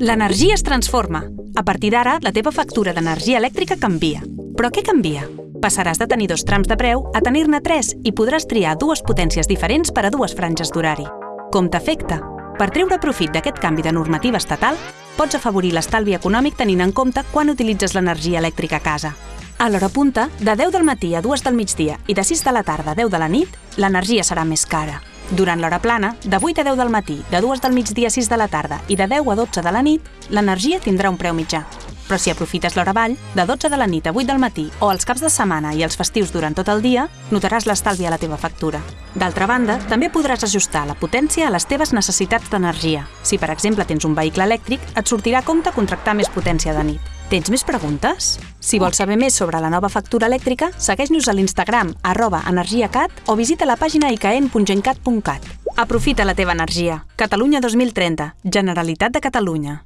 L'energia es transforma. A partir d'ara, la teva factura d'energia elèctrica canvia. Però què canvia? Passaràs de tenir dos trams de preu a tenir-ne tres i podràs triar dues potències diferents per a dues franges d'horari. Com t'afecta? Per treure profit d'aquest canvi de normativa estatal, pots afavorir l'estalvi econòmic tenint en compte quan utilitzes l'energia elèctrica a casa. A l'hora punta, de 10 del matí a 2 del migdia i de 6 de la tarda a 10 de la nit, l'energia serà més cara. Durant l'hora plana, de 8 a 10 del matí, de 2 del migdia a 6 de la tarda i de 10 a 12 de la nit, l'energia tindrà un preu mitjà. Però si aprofites l'hora vall, de 12 de la nit a 8 del matí o els caps de setmana i els festius durant tot el dia, notaràs l'estalvi a la teva factura. D'altra banda, també podràs ajustar la potència a les teves necessitats d'energia. Si, per exemple, tens un vehicle elèctric, et sortirà a compte contractar més potència de nit. Tens més preguntes? Si vols saber més sobre la nova factura elèctrica, segueix-nos a l'Instagram arroba energiacat o visita la pàgina icaen.gencat.cat. Aprofita la teva energia. Catalunya 2030. Generalitat de Catalunya.